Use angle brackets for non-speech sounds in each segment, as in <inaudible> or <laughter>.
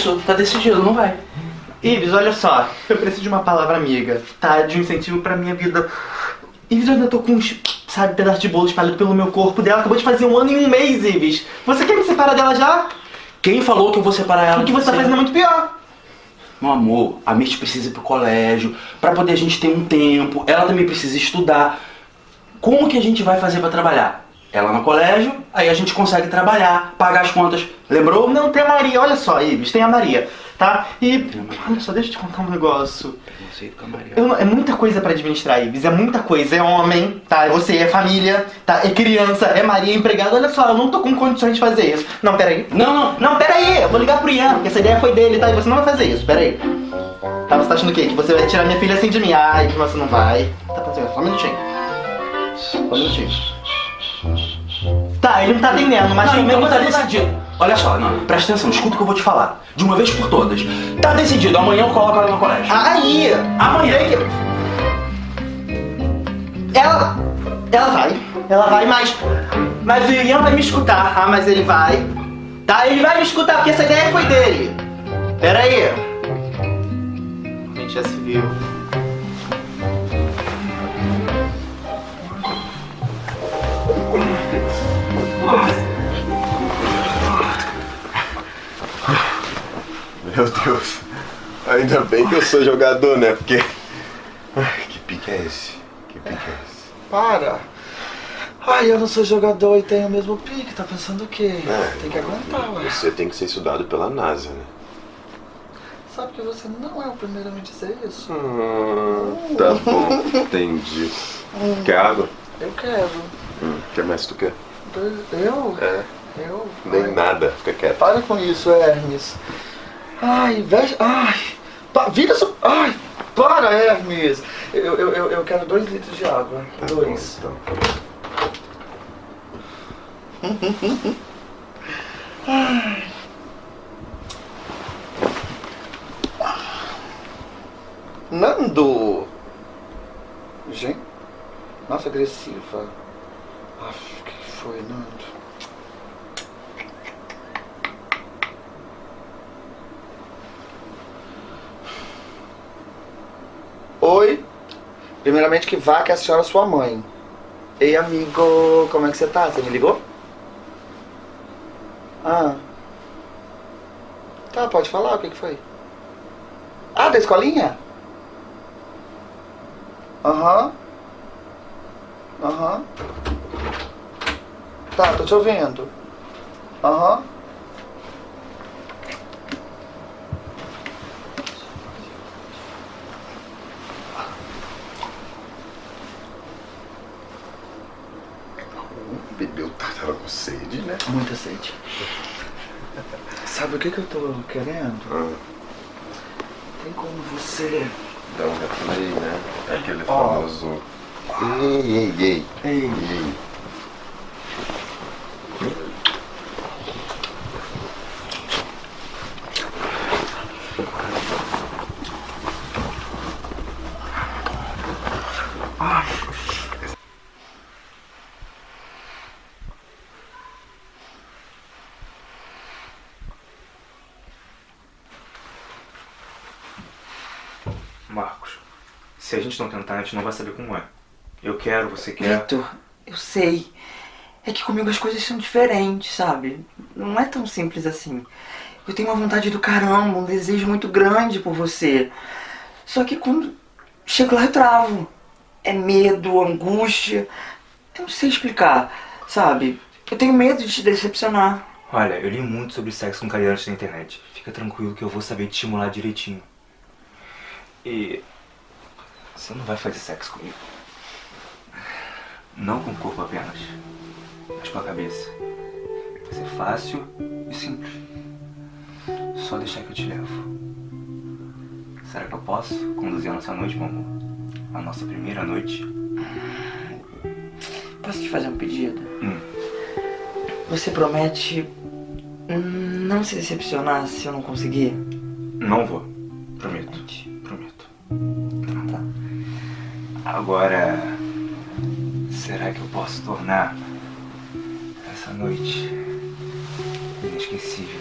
isso. Tá decidido, não vai. Ives, olha só, eu preciso de uma palavra amiga, tá? De um incentivo pra minha vida. Ives, eu ainda tô com uns, sabe, pedaço de bolo espalhado pelo meu corpo dela. Acabou de fazer um ano e um mês, Ives. Você quer me separar dela já? Quem falou que eu vou separar ela? O que você tá fazendo é muito pior. Meu amor, a Mirth precisa ir pro colégio, pra poder a gente ter um tempo. Ela também precisa estudar. Como que a gente vai fazer pra trabalhar? Ela no colégio, aí a gente consegue trabalhar, pagar as contas. Lembrou? Não, tem a Maria, olha só, Ives, tem a Maria, tá? E, olha só, deixa eu te contar um negócio. Preconceito com a Maria. Eu é muita coisa pra administrar, Ives, é muita coisa. É homem, tá? É você, é família, tá? É criança, é Maria, é empregado. Olha só, eu não tô com condições de fazer isso. Não, peraí. Não, não. Não, peraí, eu vou ligar pro Ian, porque essa ideia foi dele, tá? E você não vai fazer isso, peraí. Tá, você tá achando o quê? Que você vai tirar minha filha assim de mim? Ai, que você não vai. Tá fazendo, só um minutinho. Só um minutinho. Tá, ele não tá atendendo, mas Não, então tá decidido. Olha só, não, presta atenção, escuta o que eu vou te falar. De uma vez por todas. Tá decidido, amanhã eu coloco ela no colégio. Aí! Amanhã. Ela. Ela vai. Ela vai, mas. Mas o Ian vai me escutar, tá? Mas ele vai. Tá? Ele vai me escutar, porque essa ideia foi dele. Pera aí. A gente já se viu. Meu Deus. Ainda bem que eu sou jogador, né? Porque. Ai, que pique é esse? Que pique é esse? Para! Ai, eu não sou jogador e tenho o mesmo pique, tá pensando o quê? É. Tem que aguentar, ué. Você tem que ser estudado pela NASA, né? Sabe que você não é o primeiro a me dizer isso? Hum, tá bom, entendi. Quer água? Eu quero. Hum, que mais tu quer? Eu? É, Eu? nem Ai, nada, fica quieto. Para com isso, Hermes. Ai, veja. Ai! Pa... Vira isso. Ai! Para, Hermes! Eu, eu, eu, eu quero dois litros de água. Tá dois. bom, então. Nando! Gente. Nossa, agressiva. Aff, foi, Nando? Oi. Primeiramente que vá que a senhora é sua mãe. Ei, amigo, como é que você tá? Você me ligou? Ah. Tá, pode falar, o que que foi? Ah, da escolinha? Aham. Aham. Tá, tô te ouvindo. Aham. Bebeu, tá, tava com sede, né? Muita sede. Sabe o que que eu tô querendo? Ah, Tem como você... dá um replay, né? É aquele famoso. Ei, ei, ei. Ei, Ei. Marcos, se a gente não tentar, a gente não vai saber como é. Eu quero, você quer. Vitor, eu sei. É que comigo as coisas são diferentes, sabe? Não é tão simples assim. Eu tenho uma vontade do caramba, um desejo muito grande por você. Só que quando chego lá eu travo. É medo, angústia. Eu não sei explicar, sabe? Eu tenho medo de te decepcionar. Olha, eu li muito sobre sexo com cadeirantes na internet. Fica tranquilo que eu vou saber te estimular direitinho. E. Você não vai fazer sexo comigo. Não com o corpo apenas, mas com a cabeça. Vai ser fácil e simples. Só deixar que eu te levo. Será que eu posso conduzir a nossa noite, meu amor? A nossa primeira noite? Posso te fazer um pedido? Hum. Você promete não se decepcionar se eu não conseguir? Não vou. Agora, será que eu posso tornar essa noite inesquecível?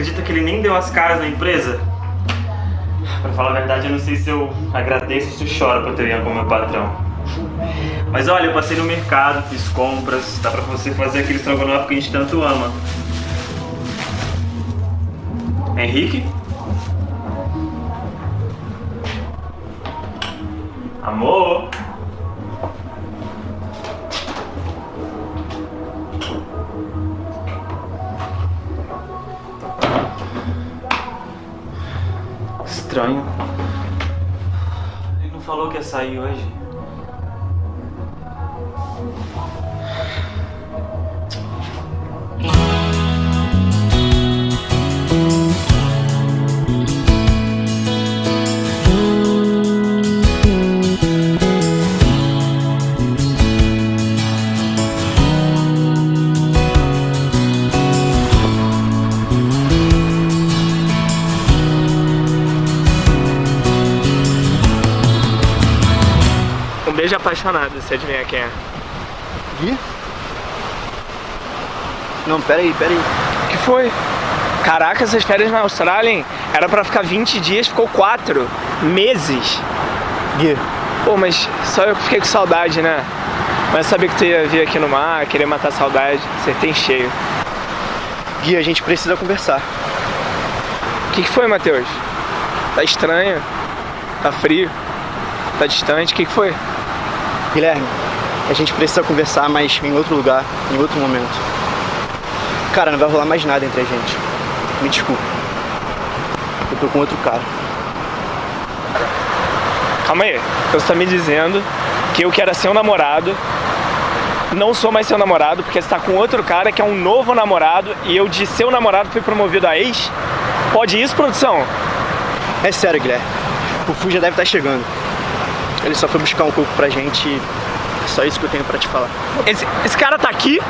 Acredita que ele nem deu as caras na empresa? Pra falar a verdade, eu não sei se eu agradeço ou se choro por ter o Ian como meu patrão. Mas olha, eu passei no mercado, fiz compras, dá pra você fazer aquele estrogonofe que a gente tanto ama. Henrique? Amor? Estranho. Ele não falou que ia sair hoje. Apaixonado, você adivinha quem é? Gui? Não, peraí, peraí. O que foi? Caraca, essas férias na Austrália, hein? Era pra ficar 20 dias, ficou 4 meses. Gui, Pô, mas só eu que fiquei com saudade, né? Mas eu sabia que tu ia vir aqui no mar, querer matar a saudade. Acertei em cheio. Gui, a gente precisa conversar. O que, que foi, Matheus? Tá estranho? Tá frio? Tá distante? O que, que foi? Guilherme, a gente precisa conversar, mas em outro lugar, em outro momento. Cara, não vai rolar mais nada entre a gente. Me desculpa. Eu tô com outro cara. Calma aí. Você tá me dizendo que eu que era seu namorado, não sou mais seu namorado, porque você tá com outro cara que é um novo namorado e eu de seu namorado fui promovido a ex? Pode isso, produção? É sério, Guilherme. O Fu já deve estar chegando. Ele só foi buscar um coco pra gente e é só isso que eu tenho pra te falar. Esse, esse cara tá aqui?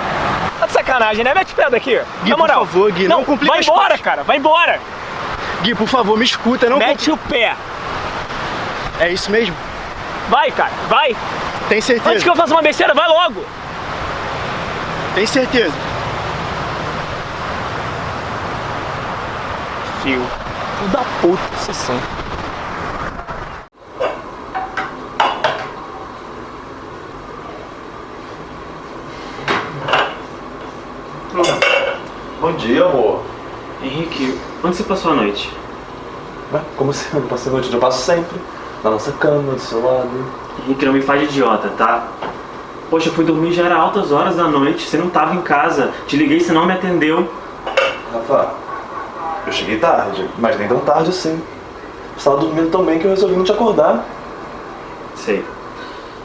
Tá de sacanagem, né? Mete o pé daqui. Gui, Na por moral. favor, Gui, não complica Vai embora, coisas. cara. Vai embora. Gui, por favor, me escuta, não Mete o pé. É isso mesmo? Vai, cara. Vai. Tem certeza? Antes que eu faça uma besteira, vai logo. Tem certeza? Fio. Filho da puta, isso sim. Bom dia, amor. Henrique, onde você passou a noite? Ué, como assim? Eu não passo a noite? Eu passo sempre. Na nossa cama, do seu lado. Henrique, não me faz de idiota, tá? Poxa, eu fui dormir já era altas horas da noite, você não tava em casa. Te liguei, você não me atendeu. Rafa, eu cheguei tarde, mas nem tão tarde assim. Você estava dormindo tão bem que eu resolvi não te acordar. Sei.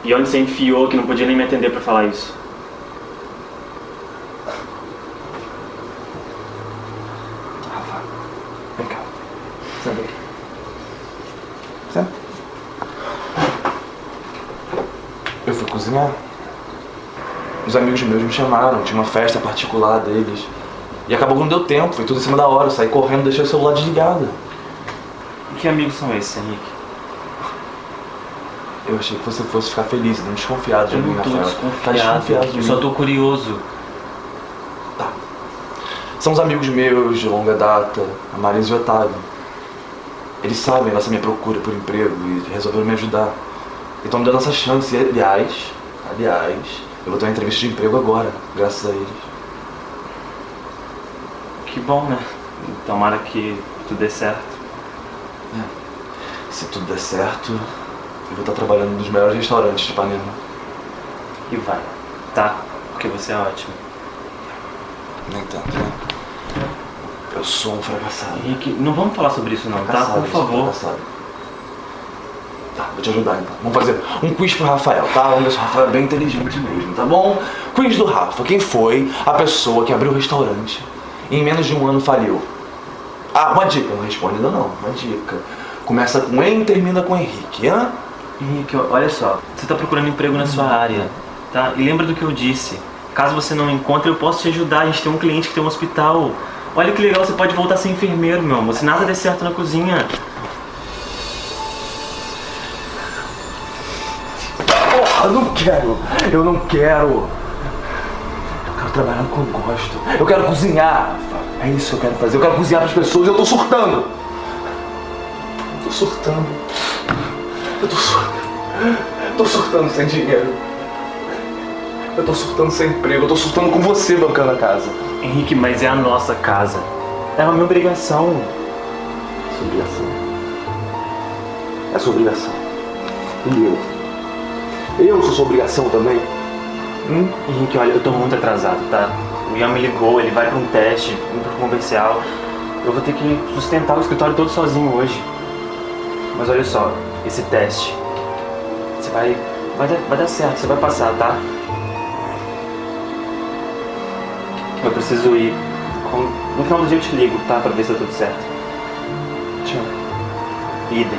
E onde você enfiou que não podia nem me atender pra falar isso? Rafa, vem cá. Senta aqui. Senta. Eu fui cozinhar. Os amigos meus me chamaram, tinha uma festa particular deles. E acabou que não deu tempo, foi tudo em cima da hora. Eu saí correndo e deixei o celular desligado. E que amigos são esses, Henrique? Eu achei que você fosse ficar feliz, não desconfiado de Eu mim, não tô Rafael. Tá desconfiado, desconfiado de eu mim. só tô curioso. São os amigos meus de longa data, a Marisa e o Otávio. Eles sabem dessa minha procura por emprego e resolveram me ajudar. E estão me dando essa chance. E, aliás, aliás, eu vou ter uma entrevista de emprego agora, graças a eles. Que bom, né? Tomara que tudo dê certo. Se tudo der certo, eu vou estar trabalhando nos melhores restaurantes de Ipanema. E vai, tá? Porque você é ótimo. Nem tanto, né? Eu sou um fracassado. Não vamos falar sobre isso não, tá? Fracassado, Por sou um favor. fracassado. Vou te ajudar então. Vamos fazer um quiz pro Rafael, tá? Vamos ver se o Rafael é bem inteligente mesmo, tá bom? Quiz do Rafa. Quem foi a pessoa que abriu o restaurante e em menos de um ano faliu? Ah, uma dica. Não responde ainda não. Uma dica. Começa com E e termina com Henrique, hã? Henrique, olha só, você tá procurando emprego na sua área, tá? E lembra do que eu disse. Caso você não encontre, eu posso te ajudar. A gente tem um cliente que tem um hospital. Olha que legal, você pode voltar a ser enfermeiro, meu amor. Se nada der certo na cozinha. Eu não quero. Eu não quero. trabalhar no que eu gosto. Eu quero cozinhar. É isso que eu quero fazer. Eu quero cozinhar para as pessoas. Eu tô surtando. Eu tô surtando. Eu tô surtando. Eu tô surtando sem dinheiro. Eu tô surtando sem emprego. Eu tô surtando com você bancando a casa. Henrique, mas é a nossa casa. É a minha obrigação. Sua obrigação. É sua obrigação. E eu? Eu sou sua obrigação também? Hum? Henrique, olha, eu tô muito atrasado, tá? O Ian me ligou, ele vai pra um teste, um pro comercial. Eu vou ter que sustentar o escritório todo sozinho hoje. Mas olha só, esse teste, você vai, vai, dar, vai dar certo, você vai passar, tá? Eu preciso ir. No final do dia eu te ligo, tá? Pra ver se tá tudo certo. Tchau. Idem.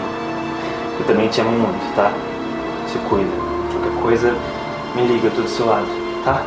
Eu também te amo muito, tá? Se cuida. Coisa, me liga, eu tô do seu lado, tá?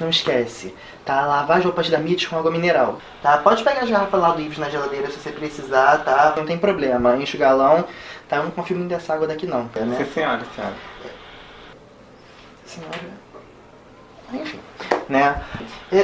Não esquece. Tá? Lavar as roupas da Mitch com água mineral. Tá? Pode pegar as garrafas lá do Ives na geladeira se você precisar, tá? Não tem problema. Enche o galão. Tá? Eu não confio muito dessa água daqui não, né? Sim, senhora, senhora. Senhora. Enfim, né?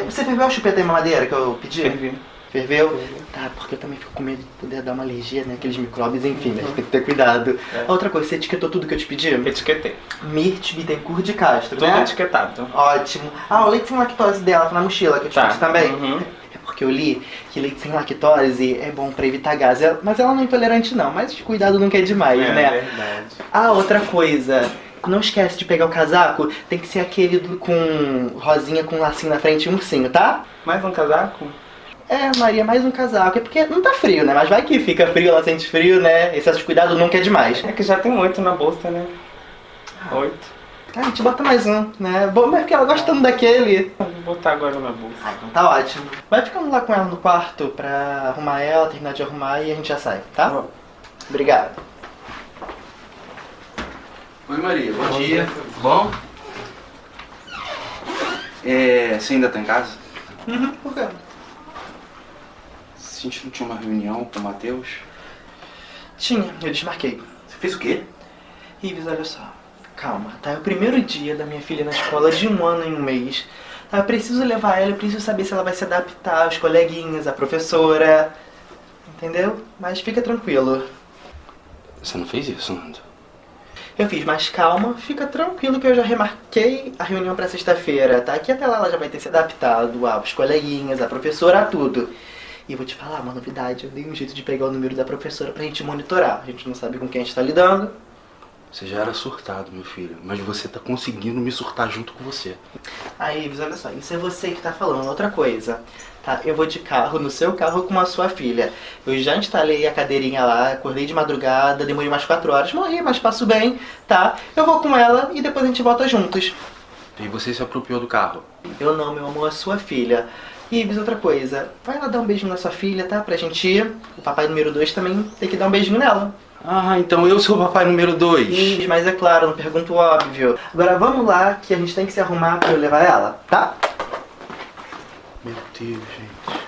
Você ferveu a chupeta em mamadeira que eu pedi? Fervi. Ferveu? Tá, porque eu também fico com medo de poder dar uma alergia, né? Aqueles micróbios, enfim, né? Tem que ter cuidado. A outra coisa, você etiquetou tudo que eu te pedi? Etiquetei. Mirth Bittencourt de Castro, Tudo né? etiquetado. Ótimo. Ah, o leite sem lactose dela tá na mochila que eu te Tá. pedi também. Uhum. É porque eu li que leite sem lactose é bom pra evitar gás. Mas ela não é intolerante não, mas cuidado nunca é demais, É né? verdade. Ah, outra coisa. Não esquece de pegar o casaco, tem que ser aquele do- com rosinha com lacinho na frente e um ursinho, tá? Mais um casaco? É, Maria, mais um casaco. É porque não tá frio, né? Mas vai que fica frio, ela sente frio, né? Excesso de cuidado nunca é demais. É que já tem oito na bolsa, né? Oito. Ah, a gente bota mais um, né? Bom, mas é porque ela gosta tanto daquele. Vou botar agora na bolsa. Ah, então tá ótimo. Vai ficando lá com ela no quarto pra arrumar ela, terminar de arrumar e a gente já sai, tá? Obrigado. Oi Maria, bom, dia. Tudo bom? É, você ainda tá em casa? Uhum, por quê? A gente não tinha uma reunião com o Matheus? Tinha, eu desmarquei. Você fez o quê? Ives, olha só. Calma, tá? É o primeiro dia da minha filha na escola de um ano em um mês. Tá? Eu preciso levar ela, eu preciso saber se ela vai se adaptar aos coleguinhas, à professora. Entendeu? Mas fica tranquilo. Você não fez isso, Nando? Eu fiz, mas calma, fica tranquilo que eu já remarquei a reunião pra sexta-feira, tá? Que até lá ela já vai ter se adaptado aos coleguinhas, à professora, a tudo. E vou te falar uma novidade, eu dei um jeito de pegar o número da professora pra gente monitorar. A gente não sabe com quem a gente tá lidando. Você já era surtado, meu filho, mas você tá conseguindo me surtar junto com você. Aí, Ives, olha só, isso é você que tá falando. Outra coisa, tá? Eu vou de carro, no seu carro com a sua filha. Eu já instalei a cadeirinha lá, acordei de madrugada, demorei umas 4 horas, morri, mas passo bem, tá? Eu vou com ela e depois a gente volta juntos. E você se apropriou do carro. Eu não, meu amor, a sua filha. Ives, outra coisa, vai lá dar um beijinho na sua filha, tá? Pra gente ir. O papai número 2 também tem que dar um beijinho nela. Ah, então eu sou o papai número 2. Ives, mas é claro, não pergunto óbvio. Agora vamos lá, que a gente tem que se arrumar pra eu levar ela, tá? Meu Deus, gente.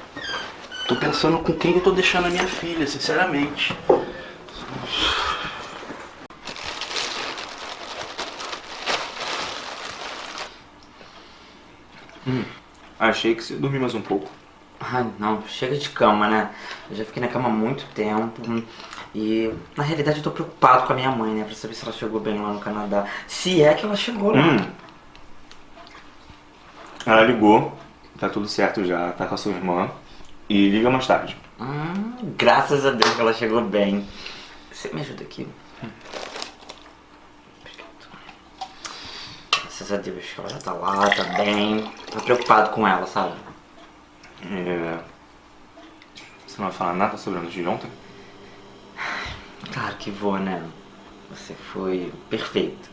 Tô pensando com quem eu tô deixando a minha filha, sinceramente. Achei que você dormir mais um pouco. Ai, não, chega de cama, né? Eu já fiquei na cama há muito tempo. E, na realidade, eu tô preocupado com a minha mãe, né? Pra saber se ela chegou bem lá no Canadá. Se é que ela chegou lá. Hum. Ela ligou, tá tudo certo já, tá com a sua irmã. E liga mais tarde. Hum, graças a Deus que ela chegou bem. Você me ajuda aqui? Obrigado. Graças a Deus que ela já tá lá, tá bem. Tô preocupado com ela, sabe? É... Você não vai falar nada sobre a noite de ontem? Claro que vou, né? Você foi perfeito.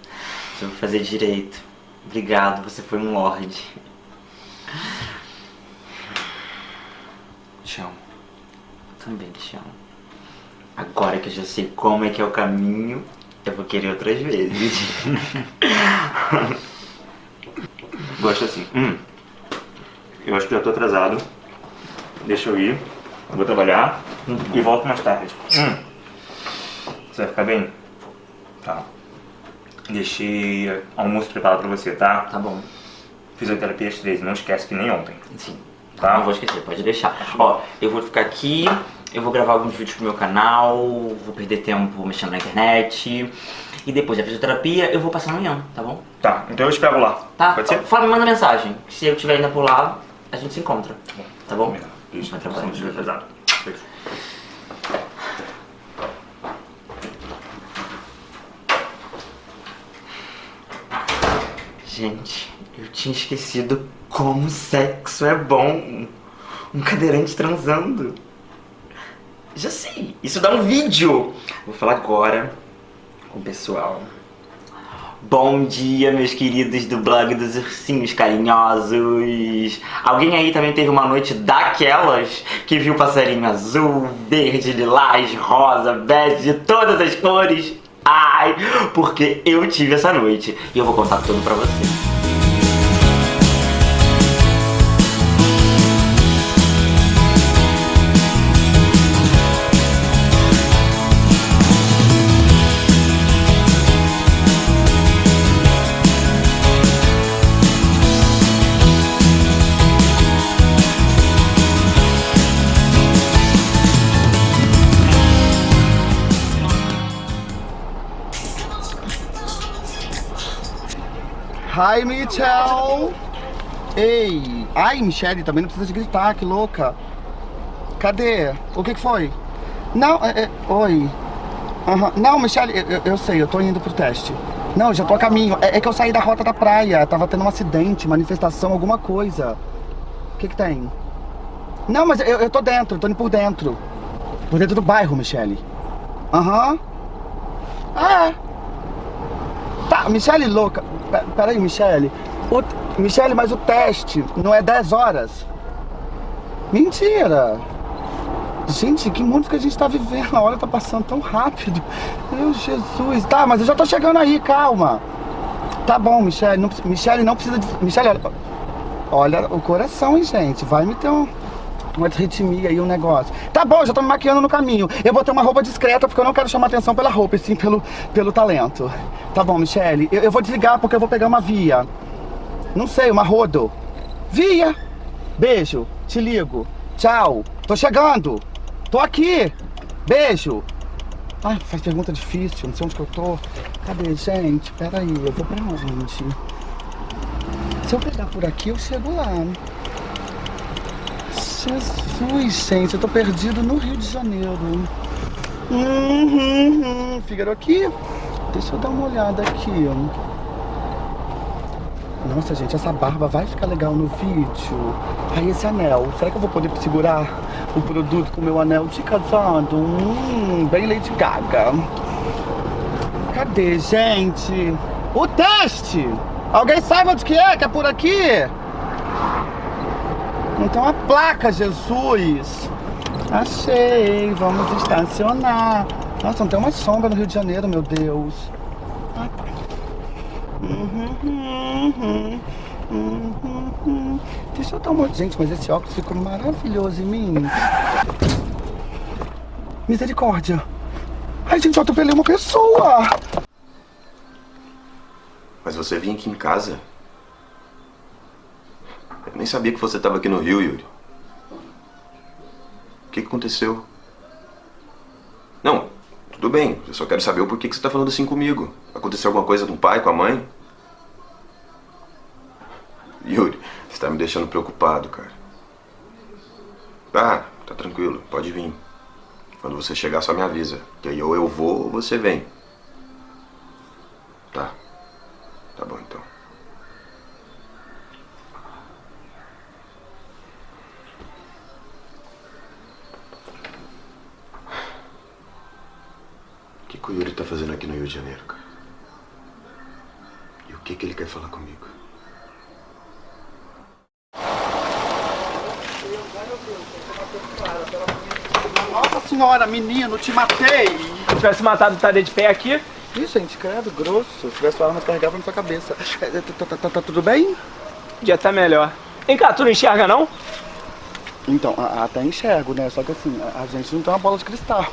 Você vai fazer direito. Obrigado, você foi um lorde. Te amo. Também te amo. Agora que eu já sei como é que é o caminho, eu vou querer outras vezes. <laughs> Gosto assim. Hum. Eu acho que já tô atrasado. Deixa eu ir. Vou trabalhar e volto mais tarde. Hum. Você vai ficar bem? Tá. Deixei almoço preparado pra você, tá? Tá bom. Fisioterapia às 13, não esquece que nem ontem. Sim. Tá? Não vou esquecer, pode deixar. Ó, eu vou ficar aqui, eu vou gravar alguns vídeos pro meu canal, vou perder tempo mexendo na internet. E depois da fisioterapia eu vou passar amanhã, tá bom? Tá, então eu te pego lá. Tá? Pode ser? Fala, me manda mensagem. Se eu estiver ainda por lá, a gente se encontra. Tá bom? Isso, Vai trabalhar. pesado. Beijo. Gente, eu tinha esquecido como sexo é bom. Um cadeirante transando. Já sei, isso dá um vídeo. Vou falar agora com o pessoal. Bom dia, meus queridos do blog dos ursinhos carinhosos. Alguém aí também teve uma noite daquelas que viu passarinho azul, verde, lilás, rosa, bege, de todas as cores? Ai, porque eu tive essa noite e eu vou contar tudo pra você. Hi, Michelle! Ei! Ai, Michelle, também não precisa de gritar, que louca! Cadê? O que, que foi? Não, é, é, oi. Aham. Não, Michelle, eu, eu- eu sei, eu tô indo pro teste. Não, eu já tô a caminho. É, é que eu saí da rota da praia. Tava tendo um acidente, manifestação, alguma coisa. O que que tem? Não, mas eu, eu tô dentro, tô indo por dentro. Por dentro do bairro, Michelle. Aham. Ah, é. Tá, Michele louca. Pe- Peraí, Michele. O, Michele, mas o teste não é 10 horas. Mentira. Gente, que mundo que a gente tá vivendo. A hora tá passando tão rápido. Meu Jesus. Tá, mas eu já tô chegando aí, calma. Tá bom, Michele. Não, Michele não precisa de. Michele, olha, olha o coração, hein, gente. Vai me ter um, uma arritmia aí, um negócio. Tá bom, já tô me maquiando no caminho. Eu botei uma roupa discreta porque eu não quero chamar atenção pela roupa, e sim pelo, pelo talento. Tá bom, Michele. Eu, eu vou desligar porque eu vou pegar uma via. Não sei, uma rodo. Via! Beijo. Te ligo. Tchau. Tô chegando. Tô aqui. Beijo. Ai, faz pergunta difícil, não sei onde que eu tô. Cadê, gente? Pera aí, eu vou pra onde? Se eu pegar por aqui, eu chego lá. Jesus, gente, eu tô perdido no Rio de Janeiro. Uhum, uhum. Fígaro aqui. Deixa eu dar uma olhada aqui. Nossa, gente, essa barba vai ficar legal no vídeo. Aí esse anel, será que eu vou poder segurar o produto com o meu anel de casado? Hum, bem Lady Gaga. Cadê, gente? O teste! Alguém sabe onde que é? Que é por aqui? Tem uma placa, Jesus. Achei, vamos estacionar. Nossa, não tem uma sombra no Rio de Janeiro, meu Deus. Uhum, uhum, uhum. Deixa eu dar uma... Gente, mas esse óculos ficou maravilhoso em mim. Misericórdia. Ai, gente, eu atropelei uma pessoa. Mas você vinha aqui em casa? Eu nem sabia que você estava aqui no Rio, Yuri. O que, que aconteceu? Não, tudo bem. Eu só quero saber o porquê que você tá falando assim comigo. Aconteceu alguma coisa com o pai, com a mãe? Yuri, você tá me deixando preocupado, cara. Ah, tá tranquilo, pode vir. Quando você chegar, só me avisa. Que aí ou eu vou ou você vem. Tá. Tá bom então. Que, que o Yuri tá fazendo aqui no Rio de Janeiro, cara? E o que, que ele quer falar comigo? Nossa senhora, menino, te matei! Se tivesse matado estaria de pé aqui? Ih, gente, credo, grosso. Se tivesse arma, carregava na sua cabeça. Tá, tá- tá- tá tudo bem? Podia estar melhor. Vem cá, tu não enxerga não? Então, até enxergo, né? Só que assim, a gente não tem uma bola de cristal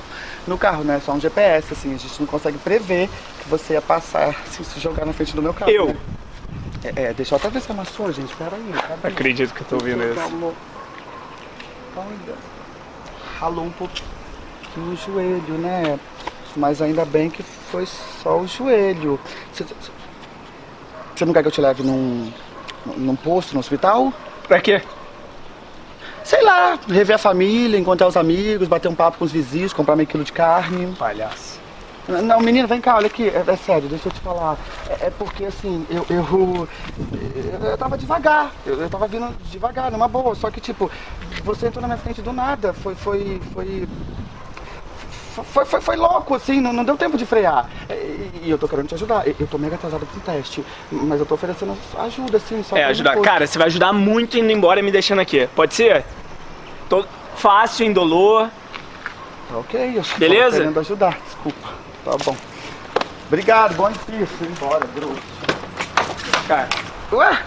no carro, né? Só um GPS, assim, a gente não consegue prever que você ia passar, assim, se jogar na frente do meu carro. Eu? né? É, é, deixa eu até ver se amassou, gente. Pera aí, cadê? Acredito que eu tô ouvindo isso. Olha. Ralou um pouquinho o joelho, né? Mas ainda bem que foi só o joelho. Você, você não quer que eu te leve num, num posto, no hospital? Pra quê? Sei lá, rever a família, encontrar os amigos, bater um papo com os vizinhos, comprar meio quilo de carne. Palhaço. Não, menino, vem cá, olha aqui, é, é sério, deixa eu te falar. É, é porque assim, eu, eu, eu, eu tava devagar, eu, eu tava vindo devagar, numa boa, só que tipo, você entrou na minha frente do nada, foi, foi, foi. Foi, foi, foi louco, assim, não, não deu tempo de frear. E, e eu tô querendo te ajudar. Eu, tô mega atrasado pro teste, mas eu tô oferecendo ajuda, assim, só É, ajudar. depois. Cara, você vai ajudar muito indo embora e me deixando aqui. Pode ser? Tô fácil, indolor. Tá ok, eu só Beleza? tô querendo ajudar, desculpa. Tá bom. Obrigado, bom difícil, embora, grosso. Cara, Ué?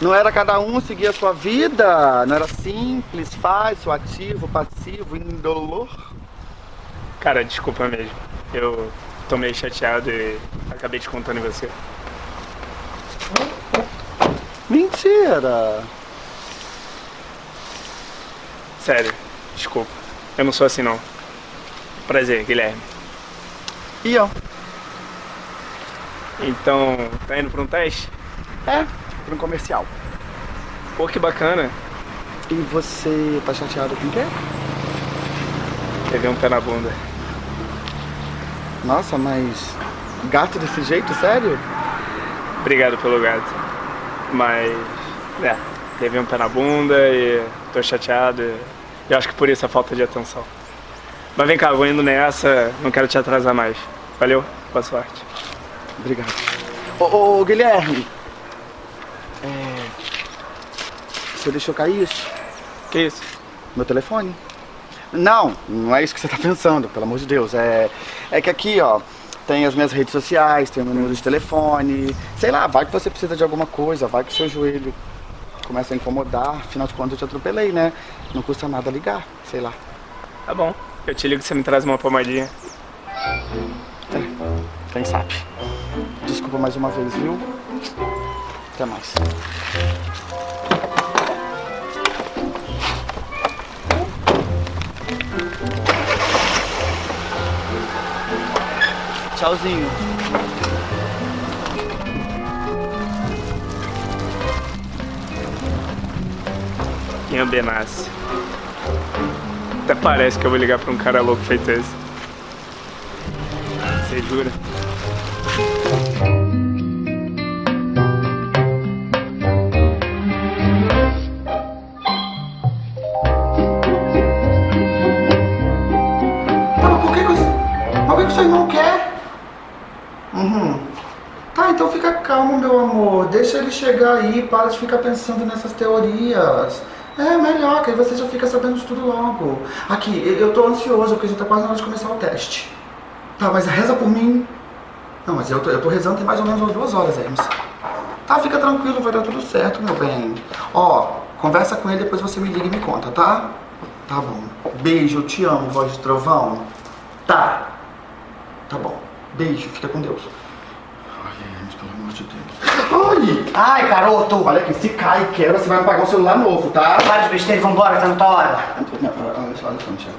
Não era cada um seguir a sua vida? Não era simples, fácil, ativo, passivo, indolor? Cara, desculpa mesmo. Eu tô meio chateado e acabei te contando em você. Mentira! Sério, desculpa. Eu não sou assim não. Prazer, Guilherme. E eu? Então, tá indo pra um teste? É, para um comercial. Pô, que bacana. E você tá chateado com o quê? Teve um pé na bunda. Nossa, mas gato desse jeito, sério? Obrigado pelo gato. Mas, é, teve um pé na bunda e tô chateado. E eu acho que por isso a falta de atenção. Mas vem cá, vou indo nessa, não quero te atrasar mais. Valeu, boa sorte. Obrigado. Ô, ô Guilherme. É. Você deixou cair isso? Que isso? Meu telefone? Não, não é isso que você tá <laughs> pensando, pelo amor de Deus. É, é que aqui, ó, tem as minhas redes sociais, tem o meu número de telefone. Sei lá, vai que você precisa de alguma coisa, vai que seu joelho começa a incomodar. Afinal de contas, eu te atropelei, né? Não custa nada ligar, sei lá. Tá bom, eu te ligo que você me traz uma pomadinha. Quem sabe? Desculpa mais uma vez, viu? Até mais. Tchauzinho. Quem Benassi. Até parece que eu vou ligar pra um cara louco feito esse. Você jura? Uhum. Tá, então fica calmo, meu amor. Deixa ele chegar aí, para de ficar pensando nessas teorias. É melhor, que aí você já fica sabendo de tudo logo. Aqui, eu tô ansioso, porque já tá quase na hora de começar o teste. Tá, mas reza por mim. Não, mas eu tô, eu tô rezando tem mais ou menos umas duas horas, Hermes. Tá, fica tranquilo, vai dar tudo certo, meu bem. Ó, conversa com ele, depois você me liga e me conta, tá? Tá bom. Beijo, eu te amo, voz de trovão. Tá. Tá bom. Beijo, fica com Deus. Ai, Hermes, pelo amor de Deus. Ai! Ai, garoto! Olha aqui, se cai e quebra, você vai me pagar um celular novo, tá? Para de besteira vambora, tá na tua hora. Não, olha só, olha só, Michel.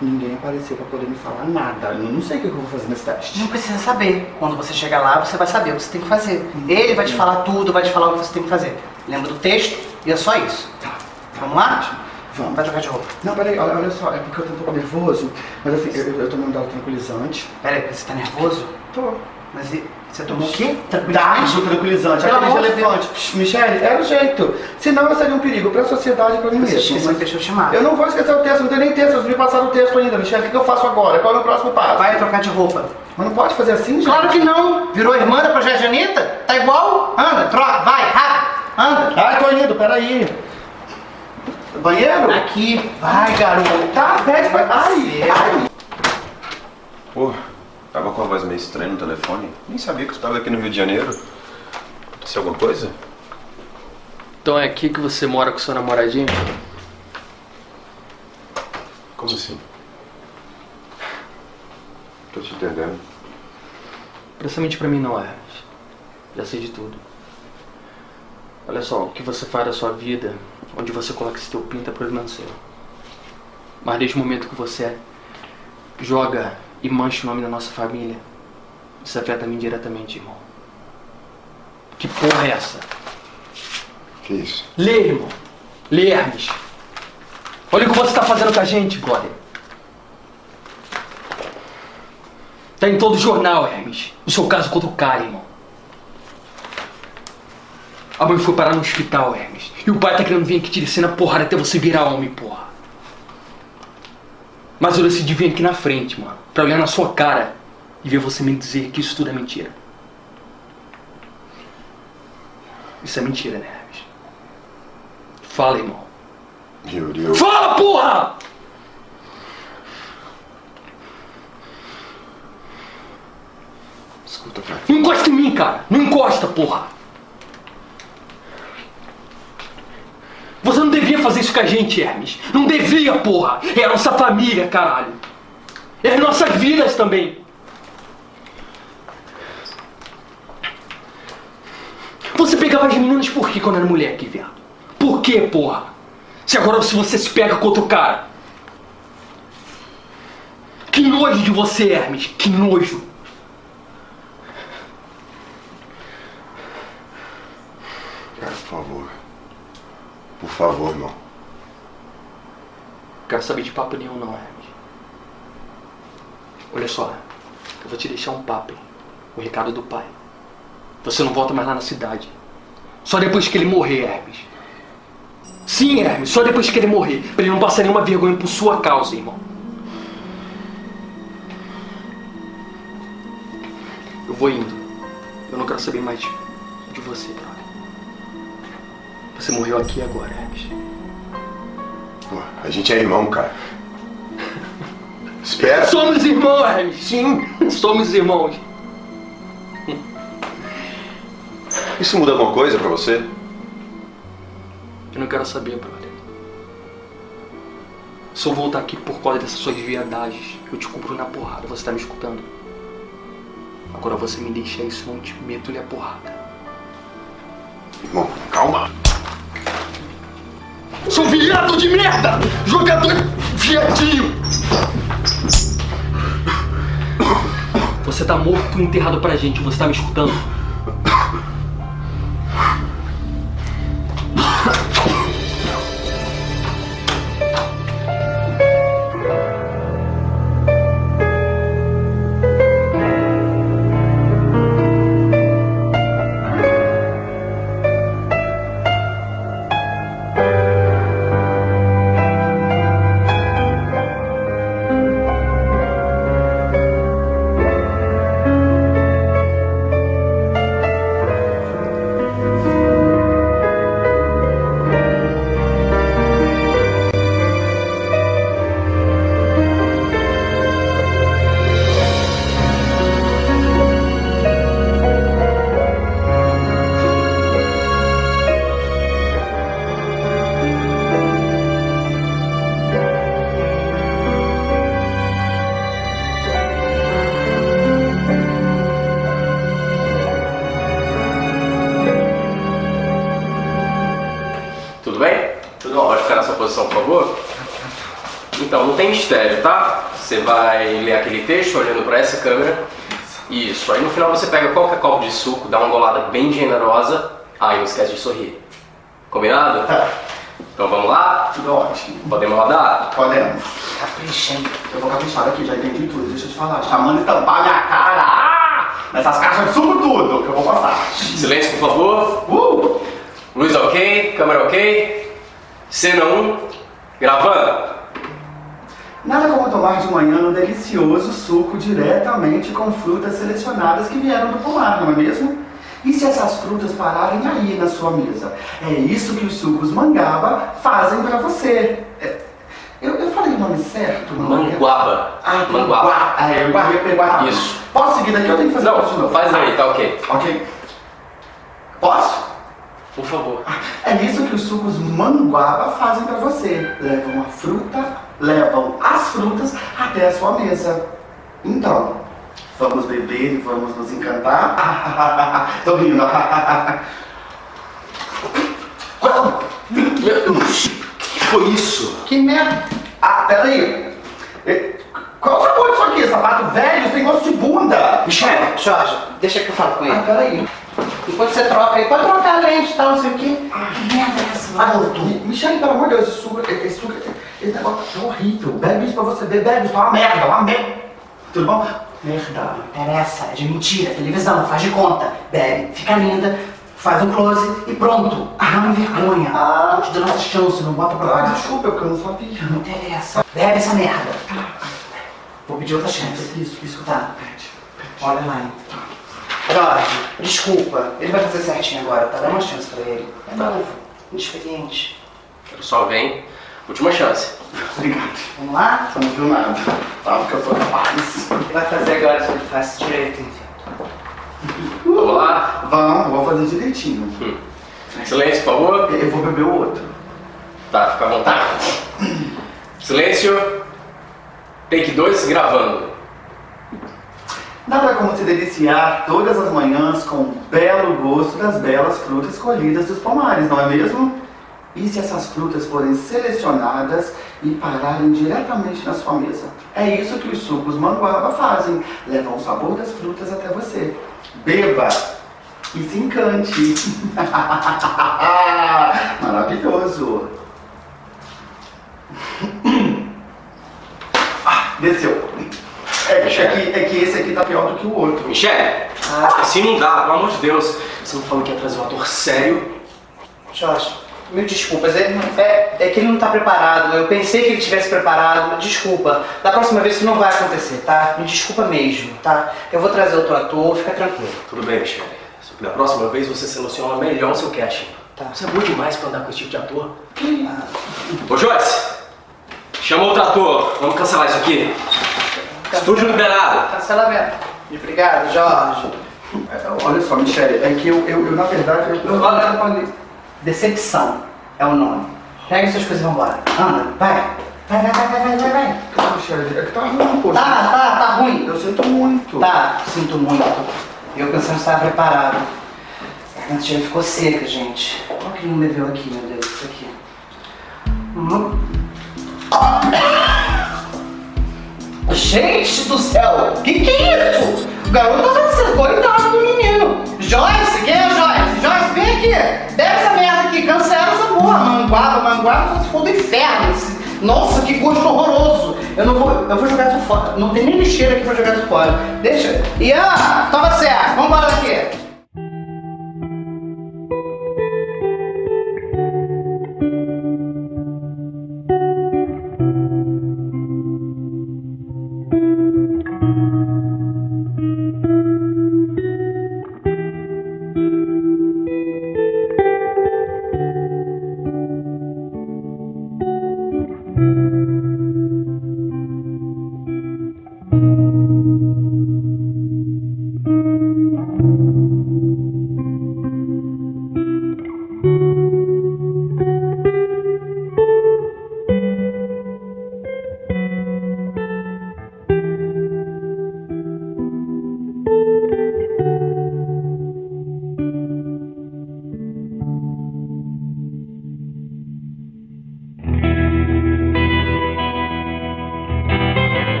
Ninguém apareceu pra poder me falar nada. Eu não sei o que eu vou fazer nesse teste. Não precisa saber. Quando você chegar lá, você vai saber o que você tem que fazer. Ele vai te falar tudo, vai te falar o que você tem que fazer. Lembra do texto e é só isso. Vamos lá? Vamos. Vai trocar de roupa. Não, peraí, olha, olha só, é porque eu tô um pouco nervoso, mas assim, eu, eu tô mandando tranquilizante. Pera aí, você tá nervoso? Tô. Mas e, você tomou o quê? Dá Tranquilidade? o tranquilizante, Pelo amor de elefante. Psh, Michele, era o jeito. Senão eu seria um perigo pra sociedade e pra mim mesmo. esqueceu Mas deixa eu chamar. Eu não vou esquecer o texto, não tenho nem texto, eu me passaram o texto ainda, Michele. O que, eu faço agora? Qual é o meu próximo passo? Vai trocar de roupa. Mas não pode fazer assim, gente? Claro que não. Virou irmã da Projeto Anitta? Tá igual? Anda, troca, vai, rápido. Anda. Ai, tô indo, peraí. Banheiro? Aqui. Vai, garoto. Tá, pede pra... Ai, ai. Pô, tava com a voz meio estranha no telefone. Nem sabia que eu estava aqui no Rio de Janeiro. Aconteceu alguma coisa? Então é aqui que você mora com seu namoradinho? Como assim? Tô te entendendo. Presta mente pra mim não, Hermes. Já sei de tudo. Olha só, o que você faz da sua vida, onde você coloca esse teu pinto é problema seu. Mas desde o momento que você joga e mancha o nome da nossa família, isso afeta a mim diretamente, irmão. Que porra é essa? Que isso? Lê, irmão. Lê, Hermes. Olha o que você tá fazendo com a gente, brother. Tá em todo jornal, Hermes. O seu caso contra o cara, irmão. A mãe foi parar no hospital, Hermes. E o pai tá querendo vir aqui te descer na porrada até você virar homem, porra. Mas eu decidi vir aqui na frente, mano. Pra olhar na sua cara e ver você me dizer que isso tudo é mentira. Isso é mentira, né, Hermes? Fala, irmão. Yuri. Fala, porra! Escuta, cara. Não encosta em mim, cara! Não encosta, porra! Você não devia fazer isso com a gente, Hermes. Não devia, porra! É a nossa família, caralho! É as nossas vidas também! Você pegava as meninas por quê quando era moleque, viado? Por quê, porra? Se agora se você se pega com outro cara. Que nojo de você, Hermes. Que nojo. Cara, por favor. Por favor, irmão. Quero saber de papo nenhum não, Hermes. Olha só, eu vou te deixar um papo? O recado do pai. Você não volta mais lá na cidade. Só depois que ele morrer, Hermes. Sim, Hermes, só depois que ele morrer. Pra ele não passar nenhuma vergonha por sua causa, irmão. Eu vou indo. Eu não quero saber mais de, você, brother. Você morreu aqui agora, Hermes. Pô, a gente é irmão, cara. Espera. Somos irmãos, Hermes. Sim, somos irmãos. Isso muda alguma coisa pra você? Eu não quero saber, brother. Se eu voltar aqui por causa dessas suas viadagens, eu te cubro na porrada. Você tá me escutando? Agora você me deixa isso, não te meto-lhe a porrada. Irmão, calma. Sou viado de merda! Jogador viadinho! Você tá morto enterrado pra gente, você tá me escutando? Posição, por favor. Então, não tem mistério, tá? Você vai ler aquele texto olhando pra essa câmera. Isso. Aí no final você pega qualquer copo de suco, dá uma golada bem generosa. Ah, e não esquece de sorrir. Combinado? Tá. Então vamos lá? Tudo ótimo. Podemos rodar? Podemos. Caprichando. Eu vou caprichar aqui, já entendi tudo. Deixa eu te falar. Chamando estampar minha cara. Ah! Nessas caixas de suco tudo que eu vou passar. Silêncio, por favor. Uh! Luz ok, câmera ok. Cena 1, gravando. Nada como tomar de manhã um delicioso suco diretamente com frutas selecionadas que vieram do pomar, não é mesmo? E se essas frutas pararem aí na sua mesa? É isso que os sucos mangaba fazem pra você. É, eu, eu falei o nome certo? Manguaba. Ah, Manguaba. Ah, eu ia pegar. Isso. Posso seguir daqui ou tenho que fazer Não, de novo? faz aí, tá ok. Ok. Posso? Por favor. É isso que os sucos manguaba fazem pra você. Levam a fruta, levam as frutas até a sua mesa. Então, vamos beber e vamos nos encantar? <laughs> Tô rindo. que foi isso? Que merda. Ah, peraí. Qual o sabor disso aqui? Sapato velho? Tem gosto de bunda. Michel, Jorge, deixa que eu falo com ele. Ah, peraí. Enquanto você troca aí, pode trocar a lente e tal, não sei o quê. Que merda é essa? Ah, Mi- Michele, pelo amor de Deus, esse suco, esse suco, esse negócio é horrível. Bebe isso pra você beber, bebe isso, é uma merda, é uma merda. Tudo bom? Merda. Não interessa, é de mentira, televisão, faz de conta. Bebe, fica linda, faz um close e pronto. Ah, não vergonha. Ah, te dando essa chance, não bota pra Ah, lá. desculpa, porque eu não sabia. Não interessa. Bebe essa merda. Vou pedir outra chance. Isso, isso. Tá. Olha lá. então. Jorge, desculpa. Ele vai fazer certinho agora, tá? Dá uma chance pra ele. É novo, inexperiente. Pessoal, vem. Última chance. Obrigado. Vamos lá? Você não viu nada. Sabe que eu sou capaz. Ele vai fazer agora se ele faz direito, enfim. Vamos lá? Vamos, vou fazer direitinho. Hum. Silêncio, por favor. Eu vou beber o outro. Tá, fica à vontade. Silêncio. Take 2, gravando. Nada como se deliciar todas as manhãs com o belo gosto das belas frutas colhidas dos pomares, não é mesmo? E se essas frutas forem selecionadas e pararem diretamente na sua mesa? É isso que os sucos manguaba fazem. Levam o sabor das frutas até você. Beba e se encante. <laughs> Maravilhoso. <coughs> Ah, desceu. É, que- é, que, é que esse aqui tá pior do que o outro. Michele, assim não dá, pelo amor de Deus. Você não falou que ia trazer um ator sério? Jorge, mil desculpas. Ele não- é, é que ele não tá preparado. Eu pensei que ele estivesse preparado. Desculpa. Da próxima vez isso não vai acontecer, tá? Me desculpa mesmo, tá? Eu vou trazer outro ator, fica tranquilo. Tudo bem, que da próxima vez você seleciona melhor o seu casting. Tá. Você é bom demais pra andar com esse tipo de ator. Ô Joyce, chama outro ator. Vamos cancelar isso aqui. Estúdio liberado. Cancelamento. Obrigado, Jorge. É, Olha só, Michele, é que eu, eu, eu, na verdade, eu, eu atrapalhei. Decepção é o nome. Pega suas coisas e vambora. Anda, vai. Vai, vai, vai, vai, vai, vai, vai. Não, Michele, é que tá ruim, poxa. Tá, tá, tá ruim. Eu sinto muito. Tá, sinto muito. Eu pensando que estava preparado. A garganta já ficou seca, gente. Olha o que ele não bebeu aqui, meu Deus, isso aqui. Hum. Gente do céu, que que é isso? O garoto tava sendo coitado do menino. Joyce, quem é Joyce? Joyce, vem aqui. Bebe essa merda aqui, cancela essa porra. Manguaba, manguaba, se for do inferno. Nossa, que gosto horroroso. Eu não vou, eu vou jogar isso fora. Não tem nem lixeira aqui pra jogar isso fora. Deixa. Ian, toma certo. Vambora daqui.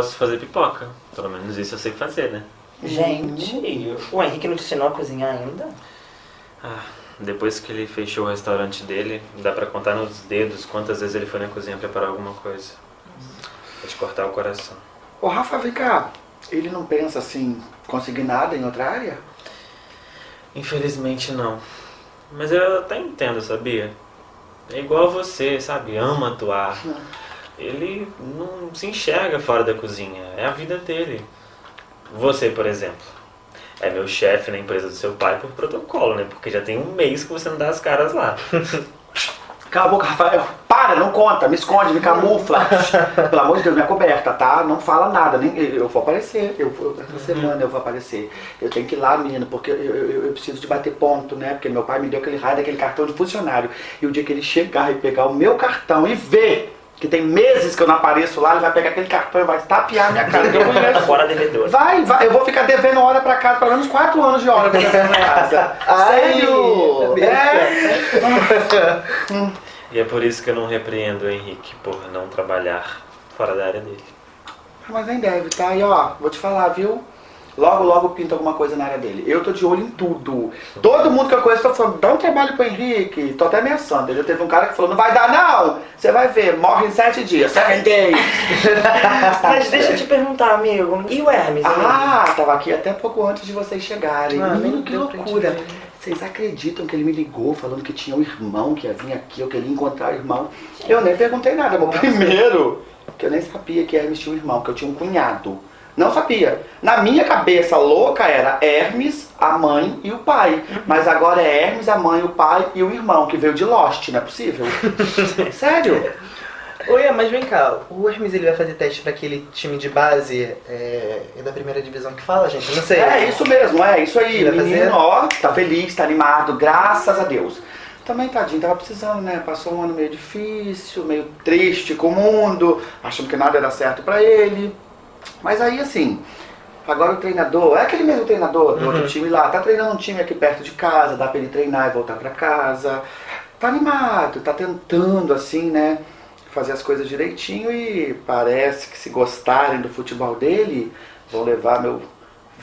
Posso fazer pipoca. Pelo menos isso eu sei fazer, né? Gente, o Henrique não te ensinou a cozinhar ainda? Ah, depois que ele fechou o restaurante dele, dá pra contar nos dedos quantas vezes ele foi na cozinha preparar alguma coisa. Vai te cortar o coração. Ô, Rafa, vem cá. Ele não pensa assim, conseguir nada em outra área? Infelizmente não. Mas eu até entendo, sabia? É igual a você, sabe? Ama atuar. Ele não se enxerga fora da cozinha. É a vida dele. Você, por exemplo, é meu chefe na empresa do seu pai por protocolo, né? Porque já tem um mês que você não dá as caras lá. <laughs> Cala a boca, Rafael. Para, não conta, me esconde, me camufla. <laughs> Pelo amor de Deus, minha coberta, tá? Não fala nada, nem eu vou aparecer. Eu, eu, essa semana eu vou aparecer. Eu tenho que ir lá, menino, porque eu, eu, eu preciso de bater ponto, né? Porque meu pai me deu aquele raio daquele cartão de funcionário. E o dia que ele chegar e pegar o meu cartão e ver que tem meses que eu não apareço lá, ele vai pegar aquele cartão e vai tapear minha cara. eu conheço. <laughs> Fora devedor. Vai, vai, eu vou ficar devendo hora pra casa, pelo menos 4 anos de hora pra casa. <laughs> Sério? É? E é por isso que eu não repreendo o Henrique por não trabalhar fora da área dele. Mas nem deve, tá? E ó, vou te falar, viu? Logo, logo pinta alguma coisa na área dele. Eu tô de olho em tudo. Todo mundo que eu conheço tá falando, dá um trabalho pro Henrique. Tô até ameaçando. Já teve um cara que falou, não vai dar não. Você vai ver, morre em sete dias. Seven days. <laughs> Mas deixa eu te perguntar, amigo. E o Hermes? Ah, tava aqui até pouco antes de vocês chegarem. Ah, Menino, que loucura. Vocês acreditam que ele me ligou falando que tinha um irmão que ia vir aqui, eu queria encontrar o irmão? Eu nem perguntei nada, meu primeiro, que eu nem sabia que Hermes tinha um irmão, que eu tinha um cunhado. Não sabia. Na minha cabeça louca era Hermes, a mãe e o pai. Mas agora é Hermes, a mãe, o pai e o irmão, que veio de Lost, não é possível? <laughs> Sério? Oi, mas vem cá, o Hermes ele vai fazer teste pra aquele time de base é, é da primeira divisão que fala, gente? Não sei. É isso mesmo, é isso aí. Ele vai Menino, fazer? ó, tá feliz, tá animado, graças a Deus. Também, tadinho, tava precisando, né? Passou um ano meio difícil, meio triste com o mundo, achando que nada era certo pra ele. Mas aí, assim, agora o treinador, é aquele mesmo treinador do outro time lá, tá treinando um time aqui perto de casa, dá pra ele treinar e voltar pra casa. Tá animado, tá tentando, assim, né? Fazer as coisas direitinho e parece que se gostarem do futebol dele, vão levar meu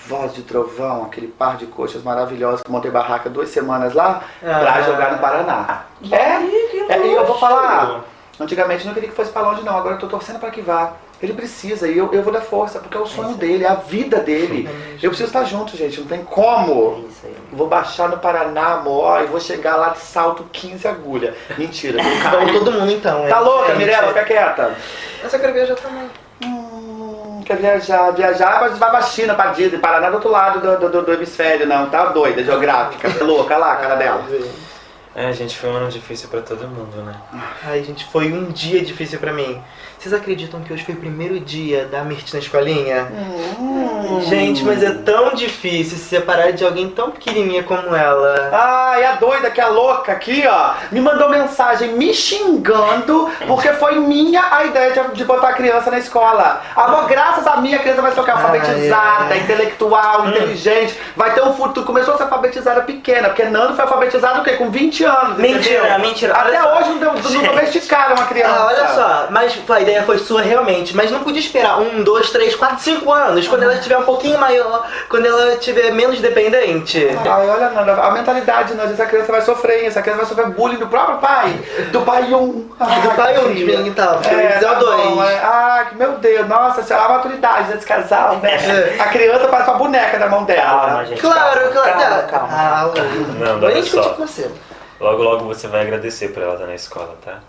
voz de trovão, aquele par de coxas maravilhosas que eu montei barraca duas semanas lá, pra Ah. jogar no Paraná. É, é, e eu vou falar, antigamente eu não queria que fosse pra longe não, agora eu tô torcendo pra que vá. Ele precisa e eu, eu vou dar força, porque é o sonho dele, é a vida dele. Eu preciso estar junto, gente, não tem como. Vou baixar no Paraná, amor, e vou chegar lá de salto 15 agulha. Mentira. <laughs> Vamos todo mundo então. Tá é. louca, É, Mirella? Fica quieta. Eu só quero viajar também. Hum, quer viajar? Viajar, mas vai pra China, pra Disney, Paraná do outro lado do, do, do hemisfério, não. Tá doida, geográfica. Tá louca, lá a cara dela. É, gente, foi um ano difícil pra todo mundo, né? Ai, gente, foi um dia difícil pra mim. Vocês acreditam que hoje foi o primeiro dia da Mirth na escolinha? Gente, mas é tão difícil se separar de alguém tão pequenininha como ela. Ah, e a doida que é louca aqui, ó, me mandou mensagem me xingando porque foi minha a ideia de, de botar a criança na escola. Amor, graças a mim a criança vai ser alfabetizada, Ai, ai. intelectual, inteligente, vai ter um futuro. Começou a ser alfabetizada pequena, porque Nando foi alfabetizado o quê? Com 20 anos, Mentira, entendeu? mentira. Até hoje não, domesticaram uma criança. Ah, olha só, mas a ideia foi sua realmente, mas não podia esperar um, dois, três, quatro, cinco anos, quando ela estiver um pouquinho maior, quando ela estiver menos dependente. Ai, olha, Nanda, a mentalidade, Nanda, essa criança vai sofrer, essa criança vai sofrer bullying do próprio pai, do pai um. Ai, Do pai um, de então, eu ia É, tá o dois. bom, é. Ai, que- meu Deus, nossa, senhora, a maturidade desse casal, né? É. A criança parece uma boneca na mão dela. Calma, gente. Claro, calma, claro. Calma, calma. Ah, Não, Vou olha nem discutir só. com você. Logo, logo você vai agradecer por ela estar na escola, tá?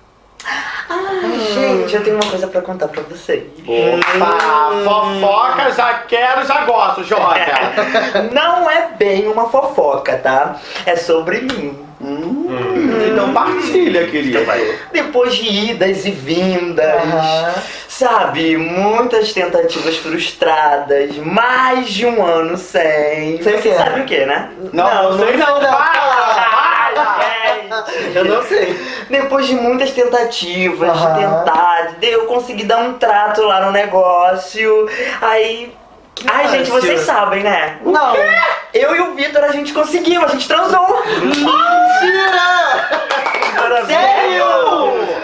Ai, gente, eu tenho uma coisa pra contar pra vocês. Opa, fofoca, já quero, já gosto, joga. <laughs> Não é bem uma fofoca, tá? É sobre mim. Então partilha, querido. Depois de idas e vindas, sabe? Muitas tentativas frustradas, mais de um ano sem. Sem Você quê? sabe o que, né? Não, não sei não, fala. <laughs> Eu não sei. Depois de muitas tentativas, de tentar, eu consegui dar um trato lá no negócio. Aí. Ai, gente, vocês sabem, né? Não. Eu e o Vitor, a gente conseguiu, a gente transou. Mentira! Sério?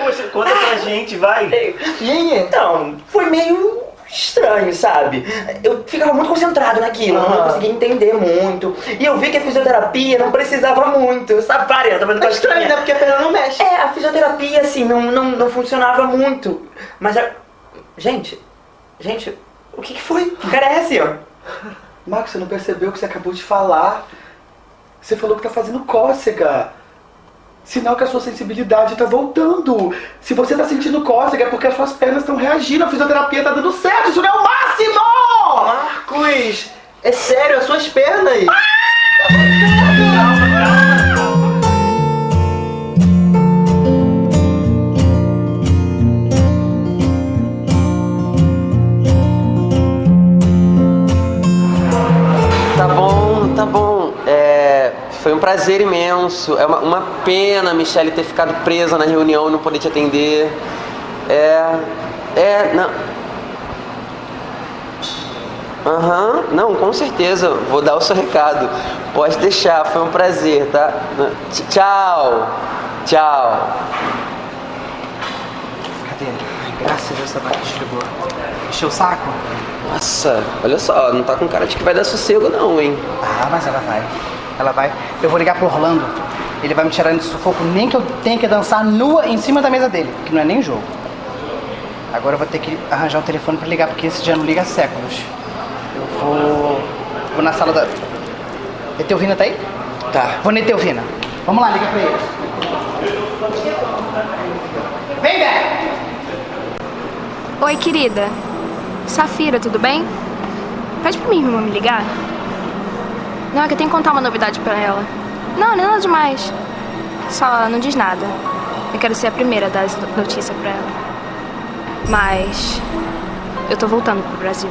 Poxa, conta pra gente, vai! Então, foi meio estranho, sabe? Eu ficava muito concentrado naquilo, não Ah. conseguia entender muito. E eu vi que a fisioterapia não precisava muito, sabe? Para, eu tava É estranho, né? Porque a perna não mexe. É, a fisioterapia, assim, não, não, não funcionava muito. Mas a... Gente, gente, o que, que foi? Que cara é ó? Marcos, você não percebeu o que você acabou de falar? Você falou que tá fazendo cócega. Sinal que a sua sensibilidade tá voltando. Se você tá sentindo cócega é porque as suas pernas estão reagindo. A fisioterapia tá dando certo. Isso não é o máximo! Marcos, é sério, as suas pernas. Tá prazer imenso. É uma, uma pena a Michelle ter ficado presa na reunião e não poder te atender. É. É, não. Aham, não, com certeza. Vou dar o seu recado. Pode deixar, foi um prazer, tá? Tch- Tchau. Tchau. Cadê? Graças a Deus essa vaca desligou. Encheu o saco? Nossa, olha só, não tá com cara de que vai dar sossego não, hein? Ah, mas ela vai. Ela vai. Eu vou ligar pro Orlando. Ele vai me tirar desse sufoco, nem que eu tenha que dançar nua em cima da mesa dele, que não é nem jogo. Agora eu vou ter que arranjar um telefone pra ligar, porque esse dia não liga há séculos. Eu vou. Vou na sala da. Etelvina tá aí? Tá. Vou na Etelvina. Vamos lá, liga pra ele. Vem, Beck! Oi, querida. Safira, tudo bem? Pede pra minha irmã me ligar. Não, é que eu tenho que contar uma novidade pra ela. Não, não é nada demais. Só não diz nada. Eu quero ser a primeira a dar essa notícia pra ela. Mas eu tô voltando pro Brasil.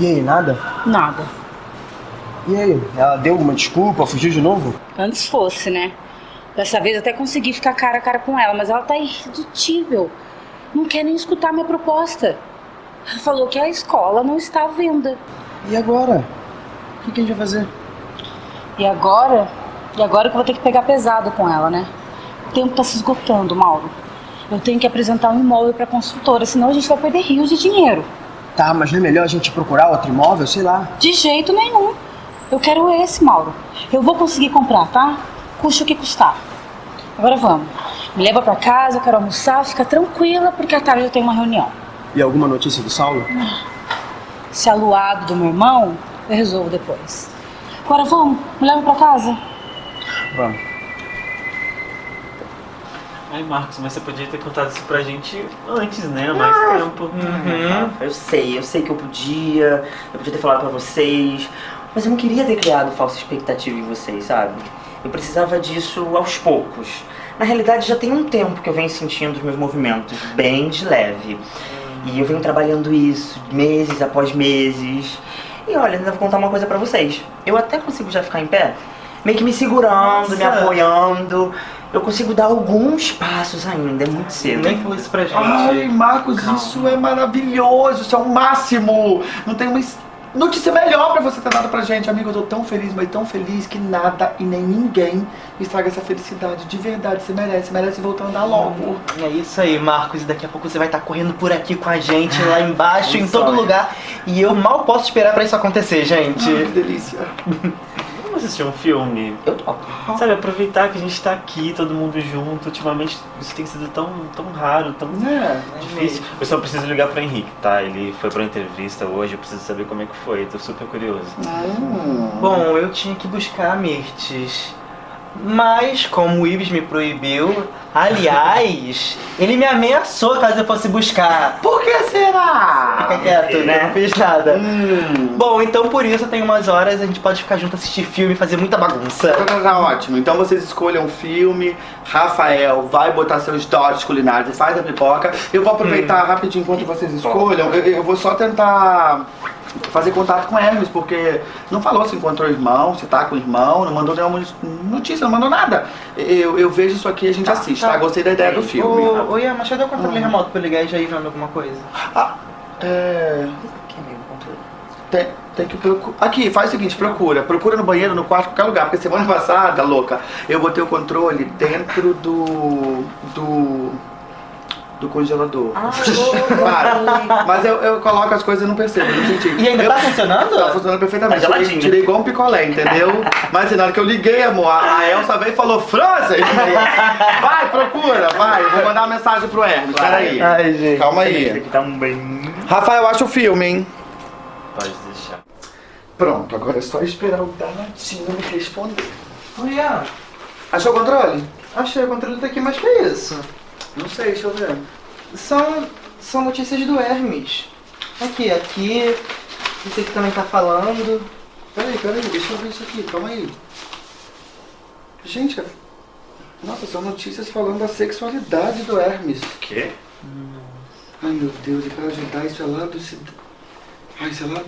E aí, nada? Nada. E aí, ela deu alguma desculpa? Fugiu de novo? Antes fosse, né? Dessa vez até consegui ficar cara a cara com ela, mas ela tá irredutível. Não quer nem escutar minha proposta. Ela falou que a escola não está à venda. E agora? O que, que a gente vai fazer? E agora? E agora que eu vou ter que pegar pesado com ela, né? O tempo tá se esgotando, Mauro. Eu tenho que apresentar um imóvel pra consultora, senão a gente vai perder rios de dinheiro. Tá, mas não é melhor a gente procurar outro imóvel? Sei lá. De jeito nenhum. Eu quero esse, Mauro. Eu vou conseguir comprar, tá? Custe o que custar. Agora vamos. Me leva pra casa, eu quero almoçar, fica tranquila, porque à tarde eu tenho uma reunião. E alguma notícia do Saulo? Se aluado do meu irmão, eu resolvo depois. Agora vamos, me leva pra casa. Vamos. Ai, Marcos, mas você podia ter contado isso pra gente antes, né? Mais Ah, tempo. Uhum. Eu sei, eu sei que eu podia, eu podia ter falado pra vocês, mas eu não queria ter criado falsa expectativa em vocês, sabe? Eu precisava disso aos poucos. Na realidade, já tem um tempo que eu venho sentindo os meus movimentos bem de leve. E eu venho trabalhando isso meses após meses. E olha, ainda vou contar uma coisa pra vocês. Eu até consigo já ficar em pé, meio que me segurando, me Nossa. apoiando. Eu consigo dar alguns passos ainda, é muito cedo. Nem falou isso pra gente. Ai, Marcos, Calma. isso é maravilhoso, isso é o máximo. Não tem uma notícia melhor pra você ter dado pra gente, amigo. Eu tô tão feliz, mas tão feliz que nada e nem ninguém estraga essa felicidade. De verdade, você merece, merece voltar a andar logo. É isso aí, Marcos. Daqui a pouco você vai estar correndo por aqui com a gente, lá <laughs> embaixo, em todo lugar. E eu mal posso esperar pra isso acontecer, gente. Ai, que delícia. <laughs> Vamos assistir um filme? Eu topo. Sabe, aproveitar que a gente tá aqui, todo mundo junto. Ultimamente isso tem sido tão, tão raro, tão É, difícil. Eu só preciso ligar pro Henrique, tá? Ele foi pra uma entrevista hoje, eu preciso saber como é que foi. Tô super curioso. Bom, eu tinha que buscar a Mirtes. Mas, como o Ives me proibiu, aliás, <laughs> ele me ameaçou caso eu fosse buscar. Por que será? Fica quieto, né? né? Não fiz nada. Bom, então por isso eu tenho umas horas, a gente pode ficar junto, assistir filme, fazer muita bagunça. Tá, tá ótimo. Então vocês escolham um filme. Rafael vai botar seus dotes culinários e faz a pipoca. Eu vou aproveitar rapidinho enquanto vocês escolham. Eu, eu vou só tentar fazer contato com Hermes, porque não falou se encontrou o irmão, se tá com o irmão, não mandou nenhuma notícia, não mandou nada. Eu, eu vejo isso aqui e a gente assiste, tá? Gostei da ideia do filme. Ô, ô Ian, mas cadê o controle remoto pra eu ligar e já ir vendo alguma coisa? Ah, é. Tem, tem que procurar. Aqui, faz o seguinte, procura. Procura no banheiro, no quarto, qualquer lugar. Porque semana <laughs> passada, louca, eu botei o controle dentro do. do. Do congelador. <laughs> Para. Mas eu, eu coloco as coisas e não percebo, não senti. E ainda eu, tá funcionando? Tá funcionando perfeitamente. Tá tirei, geladinho. tirei igual um picolé, entendeu? Mas assim, na hora que eu liguei, amor, a, a Elsa veio e falou, Frozen! Vai, procura, vai. Vou mandar uma mensagem pro Hermes, peraí. Ai, gente. Calma aí. Tá um bem. Rafael, acha o filme, hein? Pode deixar. Pronto, agora é só esperar o danadinho me responder. Ô Ian, Achou o controle? achei o controle tá aqui, mas que é isso? Não sei, deixa eu ver. São, são notícias do Hermes. Aqui, aqui. Esse aqui também tá falando. Peraí, peraí, deixa eu ver isso aqui, calma aí. Gente, nossa, são notícias falando da sexualidade do Hermes. Quê? Ai meu Deus, e pra ajudar isso é lá do cid... Ai, isso é lá.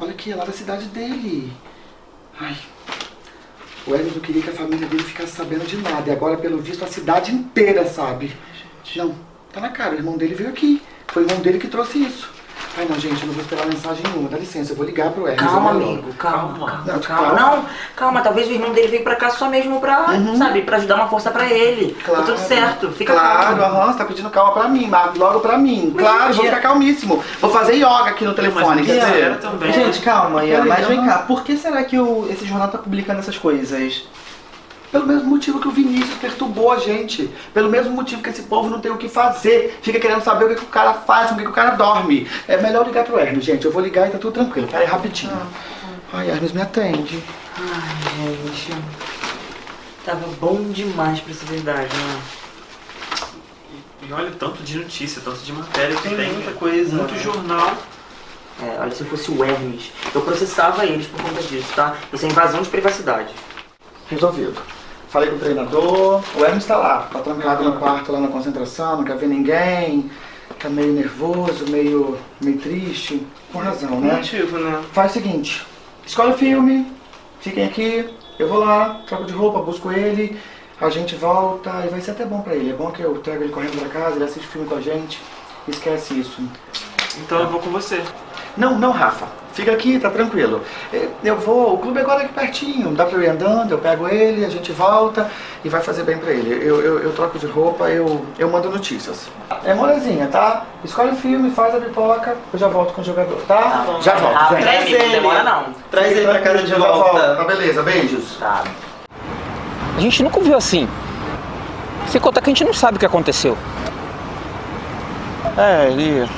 Olha aqui, é lá da cidade dele. Ai. O Hermes não queria que a família dele ficasse sabendo de nada. E agora, pelo visto, a cidade inteira sabe. Não, tá na cara, o irmão dele veio aqui. Foi o irmão dele que trouxe isso. Ai não, gente, eu não vou esperar mensagem nenhuma. Dá licença, eu vou ligar pro Hermes. Calma, é melhor. amigo, calma, calma, Não, calma. calma. Não, calma, talvez o irmão dele veio pra cá só mesmo pra, sabe, pra ajudar uma força pra ele. Tá tudo certo, fica claro, calmo. aham, você tá pedindo calma pra mim, mas logo pra mim. Mas, claro, gente, vou ficar calmíssimo. Vou fazer yoga aqui no telefone, quer dizer. Gente, calma, Ian, mas vem cá. Por que será que o, esse jornal tá publicando essas coisas? Pelo mesmo motivo que o Vinícius perturbou a gente. Pelo mesmo motivo que esse povo não tem o que fazer. Fica querendo saber o que, que o cara faz, o que, que o cara dorme. É melhor ligar pro Hermes, gente. Eu vou ligar e tá tudo tranquilo. Pera aí, rapidinho. Ai, Hermes, me atende. Ai, gente. Tava bom demais pra ser verdade, né? E olha o tanto de notícia, tanto de matéria que Tem tem. muita coisa, Muito né? jornal. É, olha, se eu fosse o Hermes, eu processava eles por conta disso, tá? Isso é invasão de privacidade. Resolvido. Falei com o treinador. O Hermes tá lá. Tá trancado no quarto, lá na concentração. Não quer ver ninguém. Tá meio nervoso, meio, meio triste. Com razão, né? Motivo, né? Faz o seguinte. Escolhe o filme. Fiquem aqui. Eu vou lá, troco de roupa, busco ele. A gente volta e vai ser até bom pra ele. É bom que eu trago ele correndo pra casa, ele assiste filme com a gente. Esquece isso. Então eu vou com você. Não, não, Rafa. Fica aqui, tá tranquilo. Eh, Eu vou, o clube é agora aqui pertinho. Dá pra eu ir andando, eu pego ele, a gente volta e vai fazer bem pra ele. Eu, eu, eu troco de roupa, eu, eu mando notícias. É molezinha, tá? Escolhe o filme, faz a pipoca, eu já volto com o jogador, tá? bom, já volto, gente. traz ele, não demora não. Traz ele pra casa de volta. volto. Tá, beleza, beijos. Tá. A gente nunca viu assim. Sem contar que a gente não sabe o que aconteceu. É, ele.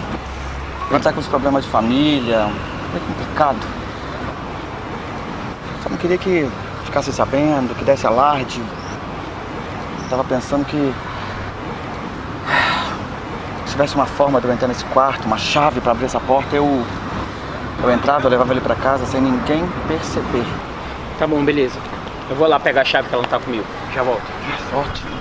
Ele tá com os problemas de família. É complicado. Só não queria que ficasse sabendo, que desse alarde. Tava pensando que. Se tivesse uma forma de eu entrar nesse quarto, uma chave pra abrir essa porta, eu. Eu entrava, eu levava ele pra casa sem ninguém perceber. Tá bom, beleza. Eu vou lá pegar a chave que ela não tá comigo. Já volto. Ótimo.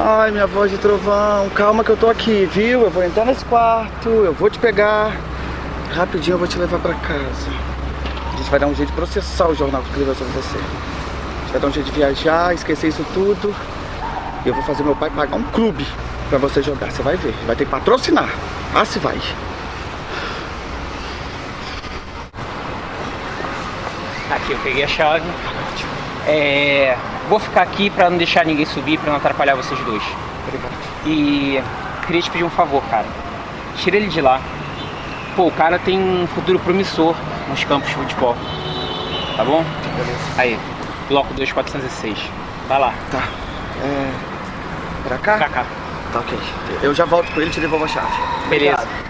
Ai, minha voz de trovão, calma que eu tô aqui, viu? Eu vou entrar nesse quarto, eu vou te pegar. Rapidinho eu vou te levar pra casa. A gente vai dar um jeito de processar o jornal que escreveu sobre você. A gente vai dar um jeito de viajar, esquecer isso tudo. E eu vou fazer meu pai pagar um clube pra você jogar. Você vai ver. Vai ter que patrocinar. Ah, se vai. Aqui, eu peguei a chave. É, vou ficar aqui pra não deixar ninguém subir, pra não atrapalhar vocês dois. E queria te pedir um favor, cara. Tira ele de lá. pô, o cara tem um futuro promissor nos campos de futebol. Tá bom? Beleza. Aí, bloco 2406. Vai lá. Tá. É. Pra cá? Pra cá. Tá ok. Eu já volto com ele e te devolvo a chave. Beleza. Obrigado.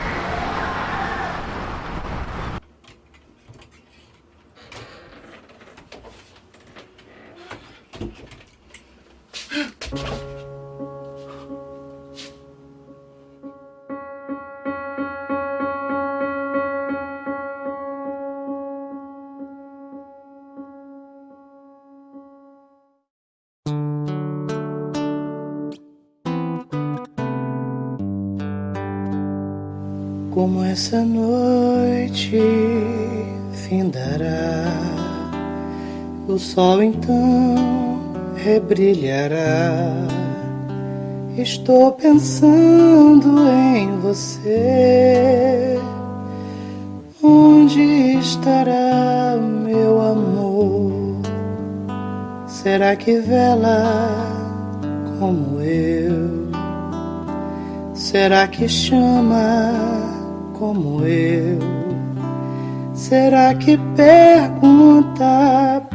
Como essa noite findará, o sol então rebrilhará. Estou pensando em você. Onde estará meu amor? Será que vela como eu? Será que chama como eu? Será que pergunta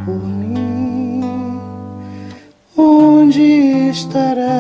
por mim? Onde estará